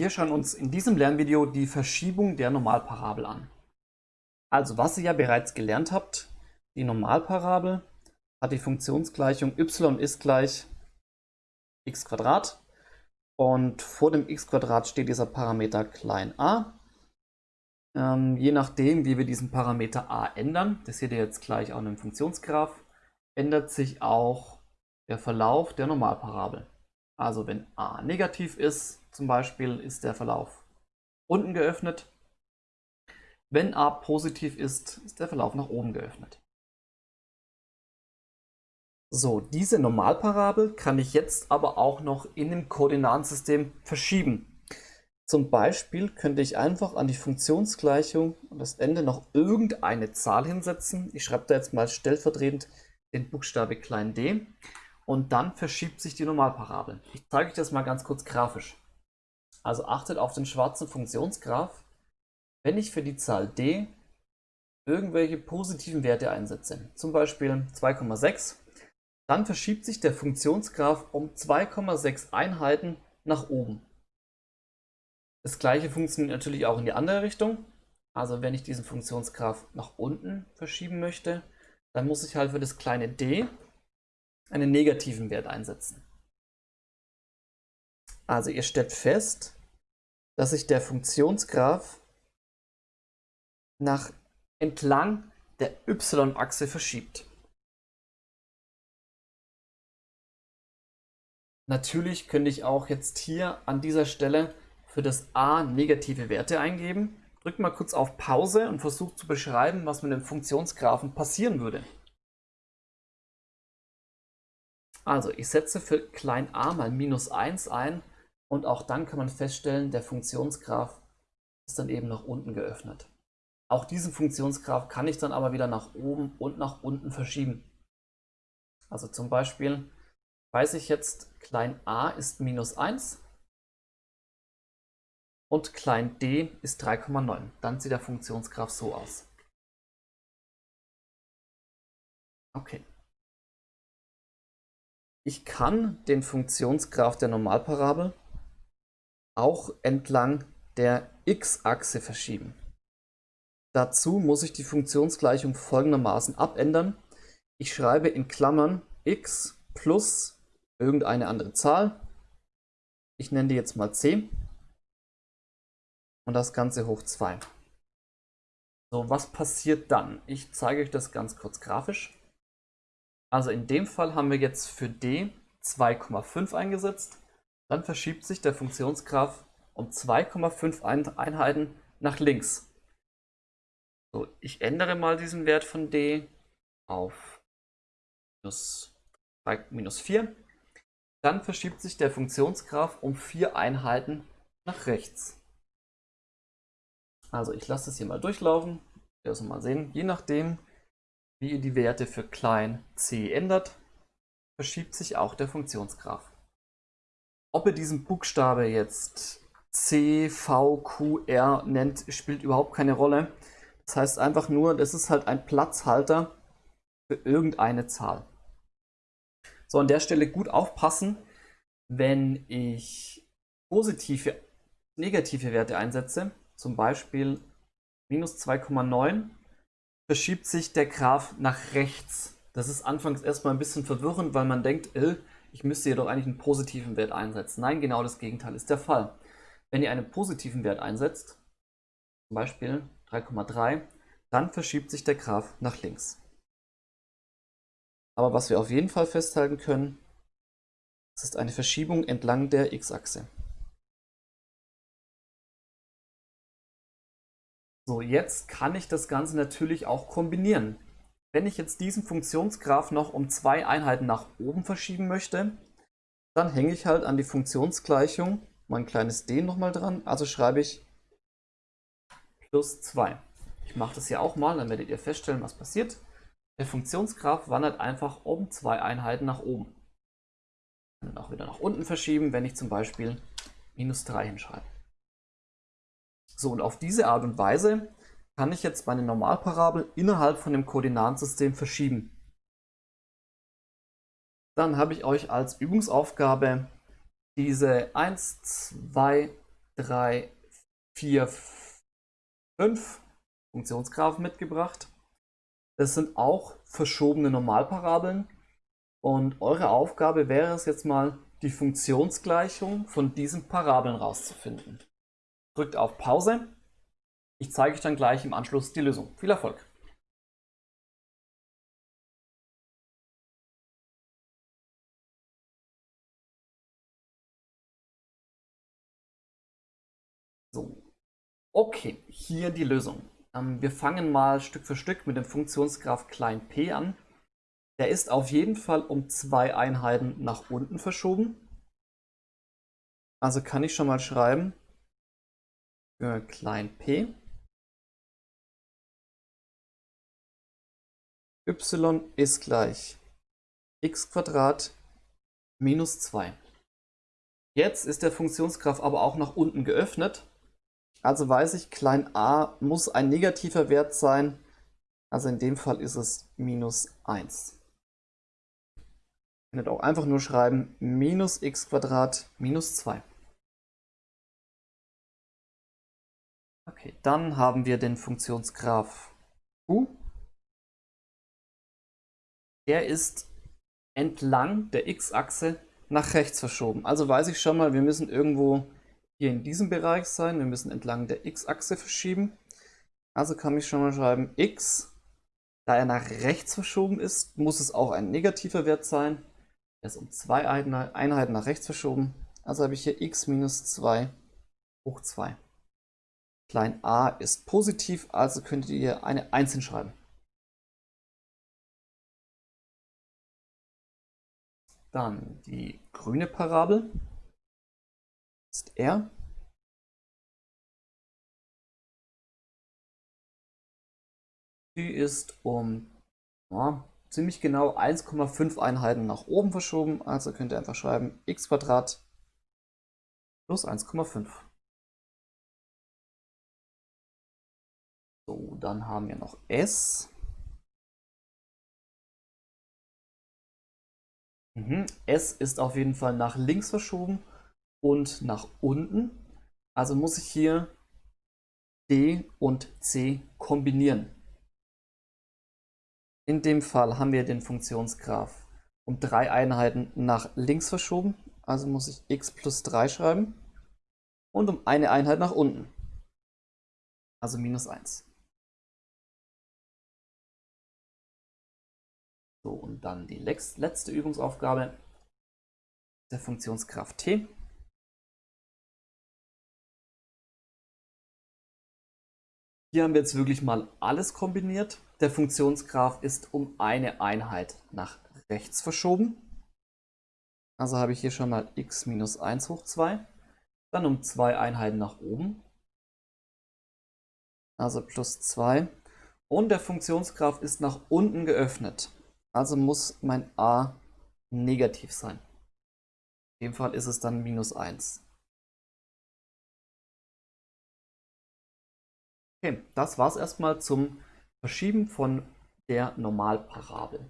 Wir schauen uns in diesem Lernvideo die Verschiebung der Normalparabel an. Also was ihr ja bereits gelernt habt, die Normalparabel hat die Funktionsgleichung y ist gleich x und vor dem x steht dieser Parameter klein a. Ähm, je nachdem, wie wir diesen Parameter a ändern, das seht ihr jetzt gleich auch in dem Funktionsgraph, ändert sich auch der Verlauf der Normalparabel. Also wenn a negativ ist, zum Beispiel, ist der Verlauf unten geöffnet. Wenn a positiv ist, ist der Verlauf nach oben geöffnet. So, diese Normalparabel kann ich jetzt aber auch noch in dem Koordinatensystem verschieben. Zum Beispiel könnte ich einfach an die Funktionsgleichung und das Ende noch irgendeine Zahl hinsetzen. Ich schreibe da jetzt mal stellvertretend den Buchstabe klein d und dann verschiebt sich die Normalparabel. Ich zeige euch das mal ganz kurz grafisch. Also achtet auf den schwarzen Funktionsgraph. Wenn ich für die Zahl d irgendwelche positiven Werte einsetze, zum Beispiel 2,6, dann verschiebt sich der Funktionsgraph um 2,6 Einheiten nach oben. Das gleiche funktioniert natürlich auch in die andere Richtung. Also wenn ich diesen Funktionsgraph nach unten verschieben möchte, dann muss ich halt für das kleine d einen negativen Wert einsetzen. Also ihr stellt fest, dass sich der Funktionsgraph nach entlang der y-Achse verschiebt. Natürlich könnte ich auch jetzt hier an dieser Stelle für das a negative Werte eingeben. Drückt mal kurz auf Pause und versucht zu beschreiben, was mit dem Funktionsgraphen passieren würde. Also ich setze für klein a mal minus 1 ein und auch dann kann man feststellen, der Funktionsgraph ist dann eben nach unten geöffnet. Auch diesen Funktionsgraph kann ich dann aber wieder nach oben und nach unten verschieben. Also zum Beispiel weiß ich jetzt, klein a ist minus 1 und klein d ist 3,9. Dann sieht der Funktionsgraph so aus. Okay. Ich kann den Funktionsgraph der Normalparabel auch entlang der x-Achse verschieben. Dazu muss ich die Funktionsgleichung folgendermaßen abändern. Ich schreibe in Klammern x plus irgendeine andere Zahl. Ich nenne die jetzt mal c. Und das Ganze hoch 2. So, was passiert dann? Ich zeige euch das ganz kurz grafisch. Also in dem Fall haben wir jetzt für d 2,5 eingesetzt. Dann verschiebt sich der Funktionsgraph um 2,5 Einheiten nach links. So, ich ändere mal diesen Wert von d auf minus, minus 4. Dann verschiebt sich der Funktionsgraph um 4 Einheiten nach rechts. Also ich lasse es hier mal durchlaufen. Also mal sehen, je nachdem, wie ihr die Werte für klein c ändert, verschiebt sich auch der Funktionsgraph. Ob ihr diesen Buchstabe jetzt C, V, Q, R nennt, spielt überhaupt keine Rolle. Das heißt einfach nur, das ist halt ein Platzhalter für irgendeine Zahl. So, an der Stelle gut aufpassen, wenn ich positive, negative Werte einsetze, zum Beispiel minus 2,9 verschiebt sich der Graph nach rechts. Das ist anfangs erstmal ein bisschen verwirrend, weil man denkt, äh, ich müsste jedoch eigentlich einen positiven Wert einsetzen. Nein, genau das Gegenteil ist der Fall. Wenn ihr einen positiven Wert einsetzt, zum Beispiel 3,3, dann verschiebt sich der Graph nach links. Aber was wir auf jeden Fall festhalten können, es ist eine Verschiebung entlang der x-Achse. So, jetzt kann ich das Ganze natürlich auch kombinieren. Wenn ich jetzt diesen Funktionsgraph noch um zwei Einheiten nach oben verschieben möchte, dann hänge ich halt an die Funktionsgleichung mein kleines d nochmal dran. Also schreibe ich plus 2. Ich mache das hier auch mal, dann werdet ihr feststellen, was passiert. Der Funktionsgraph wandert einfach um zwei Einheiten nach oben. Ich kann auch wieder nach unten verschieben, wenn ich zum Beispiel minus 3 hinschreibe. So, und auf diese Art und Weise kann ich jetzt meine Normalparabel innerhalb von dem Koordinatensystem verschieben. Dann habe ich euch als Übungsaufgabe diese 1, 2, 3, 4, 5 Funktionsgraphen mitgebracht. Das sind auch verschobene Normalparabeln. Und eure Aufgabe wäre es jetzt mal, die Funktionsgleichung von diesen Parabeln rauszufinden. Drückt auf Pause. Ich zeige euch dann gleich im Anschluss die Lösung. Viel Erfolg! So, okay, hier die Lösung. Ähm, wir fangen mal Stück für Stück mit dem Funktionsgraph klein p an. Der ist auf jeden Fall um zwei Einheiten nach unten verschoben. Also kann ich schon mal schreiben für klein p y ist gleich x minus 2. Jetzt ist der Funktionsgraph aber auch nach unten geöffnet. Also weiß ich, klein a muss ein negativer Wert sein. Also in dem Fall ist es minus 1. Ihr könnt auch einfach nur schreiben minus x minus 2. Okay, dann haben wir den Funktionsgraph u. Der ist entlang der x-Achse nach rechts verschoben. Also weiß ich schon mal, wir müssen irgendwo hier in diesem Bereich sein. Wir müssen entlang der x-Achse verschieben. Also kann ich schon mal schreiben, x, da er nach rechts verschoben ist, muss es auch ein negativer Wert sein. Er ist um zwei Einheiten nach rechts verschoben. Also habe ich hier x minus 2 hoch 2. Klein a ist positiv, also könntet ihr eine 1 hinschreiben. Dann die grüne Parabel ist R. Die ist um ja, ziemlich genau 1,5 Einheiten nach oben verschoben. Also könnt ihr einfach schreiben x plus 1,5. So, dann haben wir noch S. Mhm. S ist auf jeden Fall nach links verschoben und nach unten. Also muss ich hier D und C kombinieren. In dem Fall haben wir den Funktionsgraph um drei Einheiten nach links verschoben. Also muss ich x plus 3 schreiben und um eine Einheit nach unten. Also minus 1. dann die letzte Übungsaufgabe, der Funktionsgraph t. Hier haben wir jetzt wirklich mal alles kombiniert. Der Funktionsgraph ist um eine Einheit nach rechts verschoben. Also habe ich hier schon mal x minus 1 hoch 2. Dann um zwei Einheiten nach oben. Also plus 2. Und der Funktionsgraph ist nach unten geöffnet. Also muss mein a negativ sein. In dem Fall ist es dann minus 1. Okay, das war es erstmal zum Verschieben von der Normalparabel.